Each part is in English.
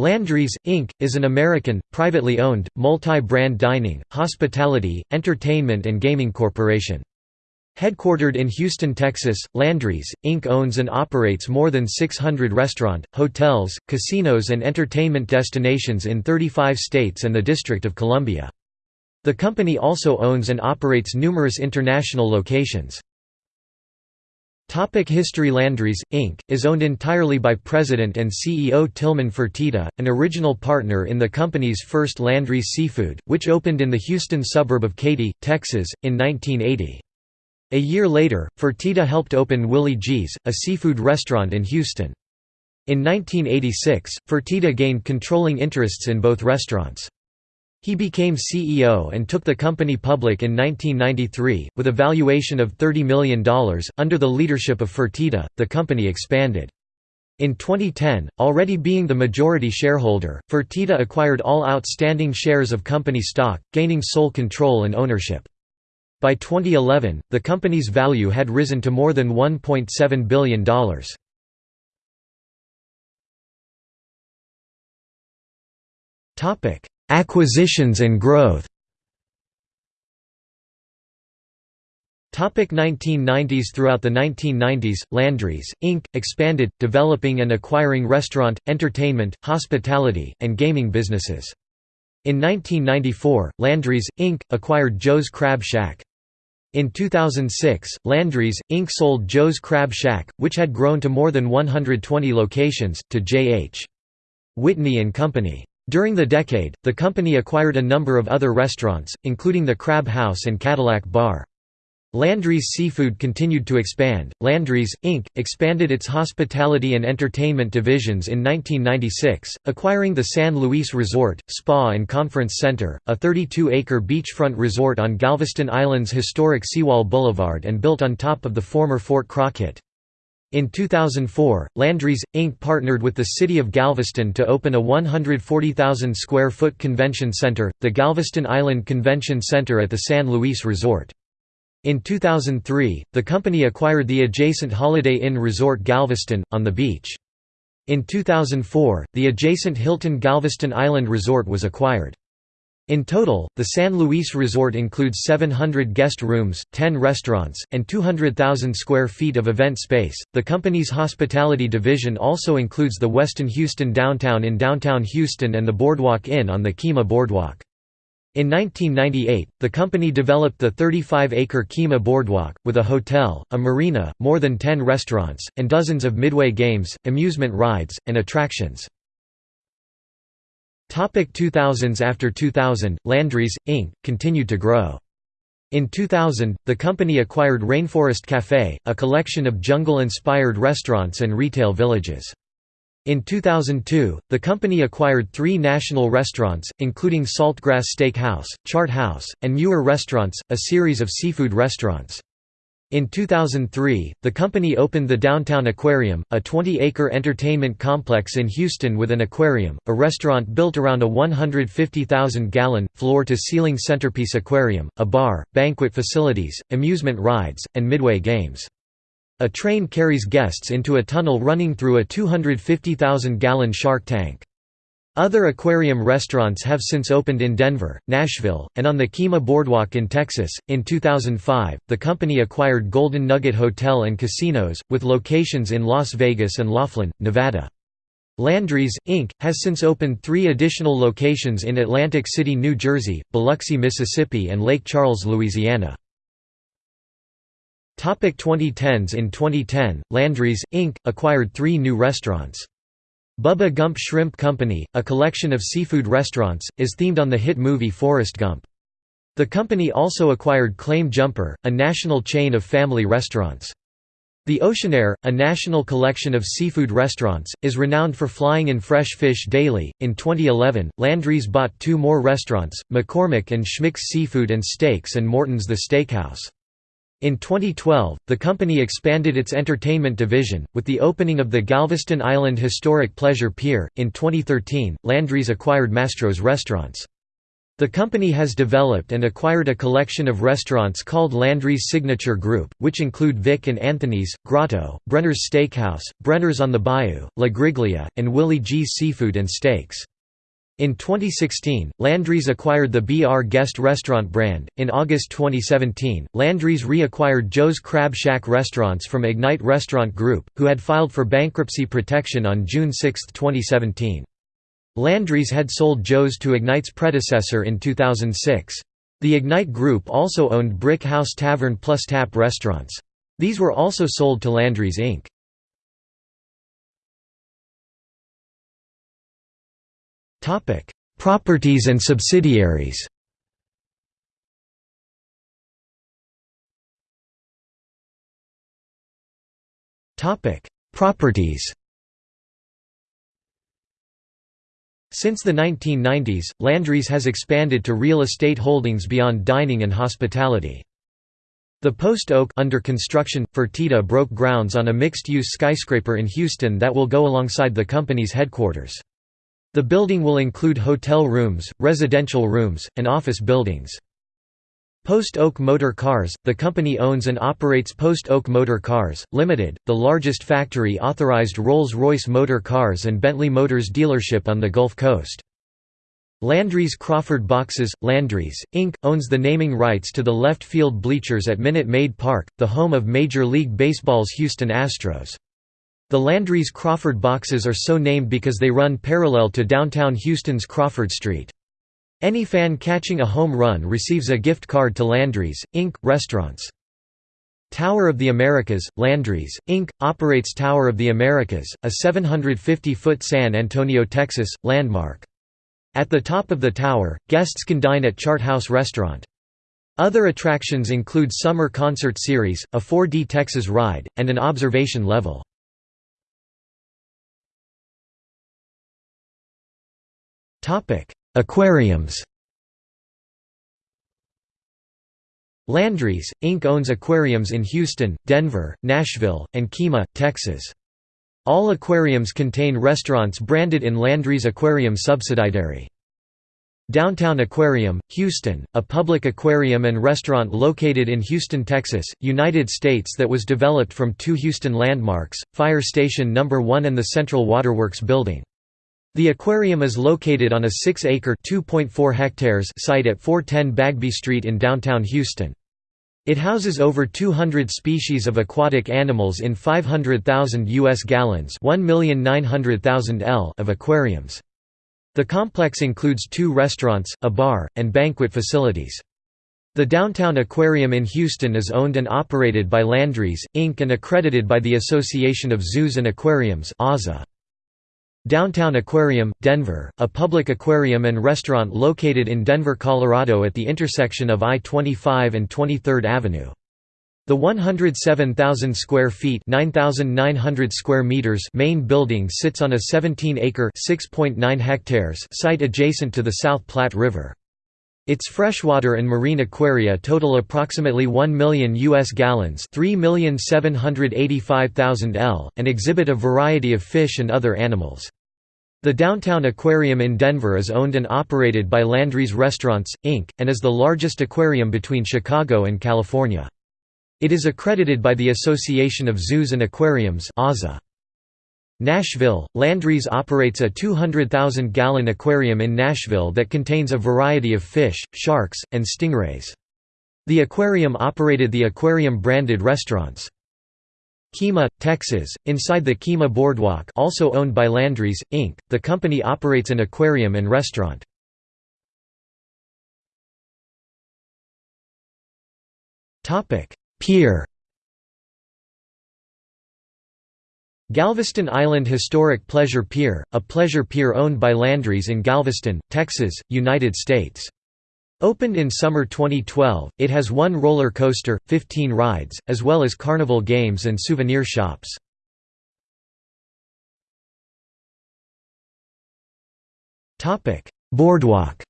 Landry's, Inc., is an American, privately owned, multi-brand dining, hospitality, entertainment and gaming corporation. Headquartered in Houston, Texas, Landry's, Inc. owns and operates more than 600 restaurant, hotels, casinos and entertainment destinations in 35 states and the District of Columbia. The company also owns and operates numerous international locations. Topic History Landry's, Inc., is owned entirely by President and CEO Tillman Fertitta, an original partner in the company's first Landry's Seafood, which opened in the Houston suburb of Katy, Texas, in 1980. A year later, Fertitta helped open Willie G's, a seafood restaurant in Houston. In 1986, Fertitta gained controlling interests in both restaurants. He became CEO and took the company public in 1993, with a valuation of $30 million. Under the leadership of Fertitta, the company expanded. In 2010, already being the majority shareholder, Fertitta acquired all outstanding shares of company stock, gaining sole control and ownership. By 2011, the company's value had risen to more than $1.7 billion. Topic: Acquisitions and growth Topic 1990s Throughout the 1990s, Landry's, Inc., expanded, developing and acquiring restaurant, entertainment, hospitality, and gaming businesses. In 1994, Landry's, Inc., acquired Joe's Crab Shack. In 2006, Landry's, Inc. sold Joe's Crab Shack, which had grown to more than 120 locations, to J.H. Whitney & Company. During the decade, the company acquired a number of other restaurants, including the Crab House and Cadillac Bar. Landry's Seafood continued to expand. Landry's, Inc., expanded its hospitality and entertainment divisions in 1996, acquiring the San Luis Resort, Spa and Conference Center, a 32-acre beachfront resort on Galveston Island's historic Seawall Boulevard and built on top of the former Fort Crockett. In 2004, Landry's, Inc. partnered with the City of Galveston to open a 140,000 square foot convention center, the Galveston Island Convention Center at the San Luis Resort. In 2003, the company acquired the adjacent Holiday Inn Resort Galveston, on the beach. In 2004, the adjacent Hilton Galveston Island Resort was acquired. In total, the San Luis Resort includes 700 guest rooms, 10 restaurants, and 200,000 square feet of event space. The company's hospitality division also includes the Westin Houston Downtown in downtown Houston and the Boardwalk Inn on the Kemah Boardwalk. In 1998, the company developed the 35-acre Kemah Boardwalk, with a hotel, a marina, more than 10 restaurants, and dozens of midway games, amusement rides, and attractions. Topic 2000s After 2000, Landry's, Inc., continued to grow. In 2000, the company acquired Rainforest Café, a collection of jungle-inspired restaurants and retail villages. In 2002, the company acquired three national restaurants, including Saltgrass Steak House, Chart House, and Muer Restaurants, a series of seafood restaurants. In 2003, the company opened the Downtown Aquarium, a 20-acre entertainment complex in Houston with an aquarium, a restaurant built around a 150,000-gallon, floor-to-ceiling centerpiece aquarium, a bar, banquet facilities, amusement rides, and midway games. A train carries guests into a tunnel running through a 250,000-gallon shark tank. Other aquarium restaurants have since opened in Denver, Nashville, and on the Kemah Boardwalk in Texas. In 2005, the company acquired Golden Nugget Hotel and Casinos, with locations in Las Vegas and Laughlin, Nevada. Landry's, Inc., has since opened three additional locations in Atlantic City, New Jersey, Biloxi, Mississippi, and Lake Charles, Louisiana. 2010s In 2010, Landry's, Inc., acquired three new restaurants. Bubba Gump Shrimp Company, a collection of seafood restaurants, is themed on the hit movie Forrest Gump. The company also acquired Claim Jumper, a national chain of family restaurants. The Oceanaire, a national collection of seafood restaurants, is renowned for flying in fresh fish daily. In 2011, Landry's bought two more restaurants, McCormick and Schmick's Seafood and Steaks and Morton's The Steakhouse. In 2012, the company expanded its entertainment division, with the opening of the Galveston Island Historic Pleasure Pier. In 2013, Landry's acquired Mastro's Restaurants. The company has developed and acquired a collection of restaurants called Landry's Signature Group, which include Vic and Anthony's, Grotto, Brenner's Steakhouse, Brenner's on the Bayou, La Griglia, and Willie G's Seafood and Steaks. In 2016, Landry's acquired the BR Guest restaurant brand. In August 2017, Landry's reacquired Joe's Crab Shack restaurants from Ignite Restaurant Group, who had filed for bankruptcy protection on June 6, 2017. Landry's had sold Joe's to Ignite's predecessor in 2006. The Ignite Group also owned Brick House Tavern plus Tap restaurants. These were also sold to Landry's Inc. Properties and subsidiaries Topic: Properties Since the 1990s, Landry's has expanded to real estate holdings beyond dining and hospitality. The Post Oak under construction, Fertitta broke grounds on a mixed-use skyscraper in Houston that will go alongside the company's headquarters. The building will include hotel rooms, residential rooms, and office buildings. Post Oak Motor Cars, the company owns and operates Post Oak Motor Cars, Limited, the largest factory-authorized Rolls-Royce motor cars and Bentley Motors dealership on the Gulf Coast. Landry's Crawford Boxes, Landry's, Inc., owns the naming rights to the left field bleachers at Minute Maid Park, the home of Major League Baseball's Houston Astros. The Landry's Crawford Boxes are so named because they run parallel to downtown Houston's Crawford Street. Any fan catching a home run receives a gift card to Landry's, Inc. restaurants. Tower of the Americas, Landry's, Inc., operates Tower of the Americas, a 750-foot San Antonio, Texas, landmark. At the top of the tower, guests can dine at Chart House Restaurant. Other attractions include Summer Concert Series, a 4D Texas ride, and an observation level. Aquariums Landry's, Inc. owns aquariums in Houston, Denver, Nashville, and Kemah, Texas. All aquariums contain restaurants branded in Landry's Aquarium subsidiary. Downtown Aquarium, Houston, a public aquarium and restaurant located in Houston, Texas, United States that was developed from two Houston landmarks, Fire Station No. 1 and the Central Waterworks Building. The aquarium is located on a 6-acre site at 410 Bagby Street in downtown Houston. It houses over 200 species of aquatic animals in 500,000 U.S. gallons L of aquariums. The complex includes two restaurants, a bar, and banquet facilities. The Downtown Aquarium in Houston is owned and operated by Landry's, Inc. and accredited by the Association of Zoos and Aquariums Downtown Aquarium, Denver, a public aquarium and restaurant located in Denver, Colorado at the intersection of I-25 and 23rd Avenue. The 107,000 square feet (9,900 square meters) main building sits on a 17-acre (6.9 hectares) site adjacent to the South Platte River. Its freshwater and marine aquaria total approximately 1 million U.S. gallons 3,785,000 L, and exhibit a variety of fish and other animals. The Downtown Aquarium in Denver is owned and operated by Landry's Restaurants, Inc., and is the largest aquarium between Chicago and California. It is accredited by the Association of Zoos and Aquariums Nashville, Landry's operates a 200,000-gallon aquarium in Nashville that contains a variety of fish, sharks, and stingrays. The aquarium operated the aquarium-branded restaurants. Kemah, Texas, inside the Kemah Boardwalk also owned by Landry's, Inc., the company operates an aquarium and restaurant. Pier Galveston Island Historic Pleasure Pier, a pleasure pier owned by Landry's in Galveston, Texas, United States. Opened in summer 2012, it has one roller coaster, 15 rides, as well as carnival games and souvenir shops. Boardwalk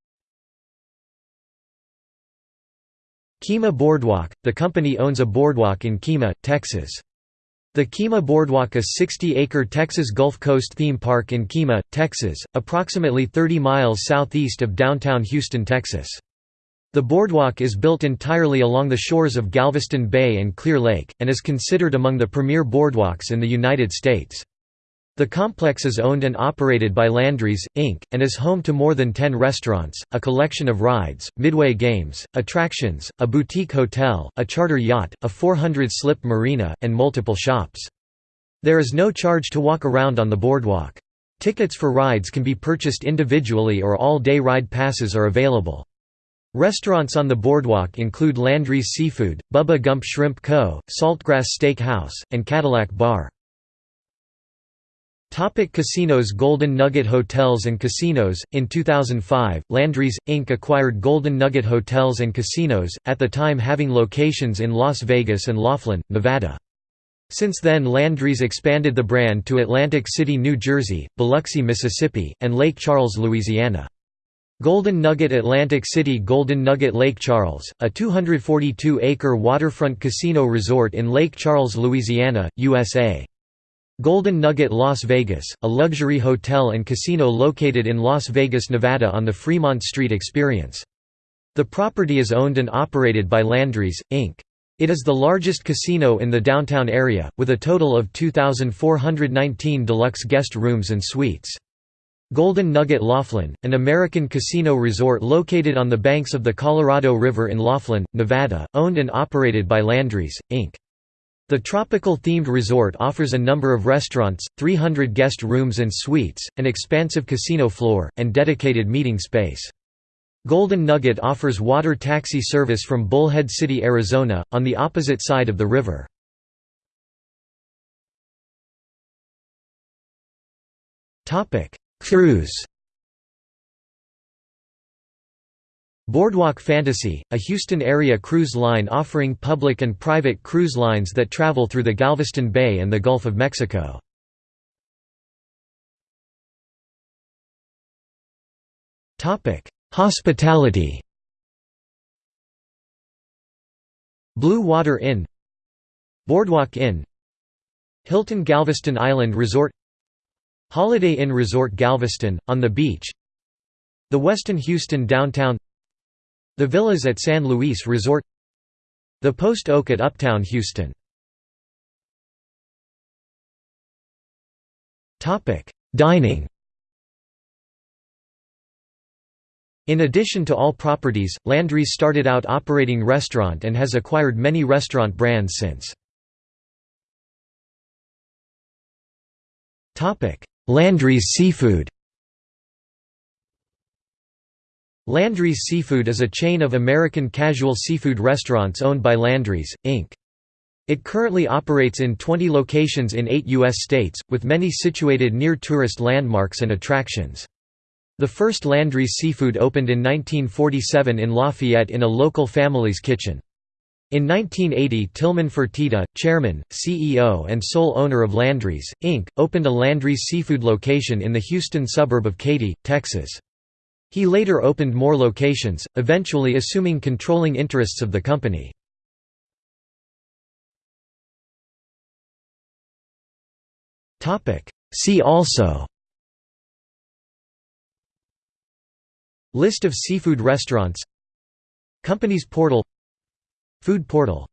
Kemah Boardwalk – The company owns a boardwalk in Kemah, Texas. The Kemah Boardwalk a 60-acre Texas Gulf Coast theme park in Kemah, Texas, approximately 30 miles southeast of downtown Houston, Texas. The boardwalk is built entirely along the shores of Galveston Bay and Clear Lake, and is considered among the premier boardwalks in the United States. The complex is owned and operated by Landry's, Inc., and is home to more than 10 restaurants, a collection of rides, midway games, attractions, a boutique hotel, a charter yacht, a 400-slip marina, and multiple shops. There is no charge to walk around on the boardwalk. Tickets for rides can be purchased individually or all-day ride passes are available. Restaurants on the boardwalk include Landry's Seafood, Bubba Gump Shrimp Co., Saltgrass Steak House, and Cadillac Bar. Topic casinos Golden Nugget Hotels and Casinos In 2005, Landry's, Inc. acquired Golden Nugget Hotels and Casinos, at the time having locations in Las Vegas and Laughlin, Nevada. Since then Landry's expanded the brand to Atlantic City, New Jersey, Biloxi, Mississippi, and Lake Charles, Louisiana. Golden Nugget Atlantic City Golden Nugget Lake Charles, a 242-acre waterfront casino resort in Lake Charles, Louisiana, USA. Golden Nugget Las Vegas, a luxury hotel and casino located in Las Vegas, Nevada on the Fremont Street Experience. The property is owned and operated by Landry's, Inc. It is the largest casino in the downtown area, with a total of 2,419 deluxe guest rooms and suites. Golden Nugget Laughlin, an American casino resort located on the banks of the Colorado River in Laughlin, Nevada, owned and operated by Landry's, Inc. The tropical-themed resort offers a number of restaurants, 300 guest rooms and suites, an expansive casino floor, and dedicated meeting space. Golden Nugget offers water taxi service from Bullhead City, Arizona, on the opposite side of the river. Cruise Boardwalk Fantasy, a Houston-area cruise line offering public and private cruise lines that travel through the Galveston Bay and the Gulf of Mexico. Hospitality. Blue Water Inn. Boardwalk Inn. Hilton Galveston Island Resort. Holiday Inn Resort Galveston, on the beach. The Westin Houston Downtown the Villas at San Luis Resort. The Post Oak at Uptown Houston. Dining. In addition to all properties, Landry's started out operating restaurant and has acquired many restaurant brands since. Landry's Seafood Landry's Seafood is a chain of American casual seafood restaurants owned by Landry's, Inc. It currently operates in 20 locations in eight U.S. states, with many situated near tourist landmarks and attractions. The first Landry's Seafood opened in 1947 in Lafayette in a local family's kitchen. In 1980 Tillman Fertitta, chairman, CEO and sole owner of Landry's, Inc., opened a Landry's Seafood location in the Houston suburb of Katy, Texas. He later opened more locations, eventually assuming controlling interests of the company. See also List of seafood restaurants Companies portal Food portal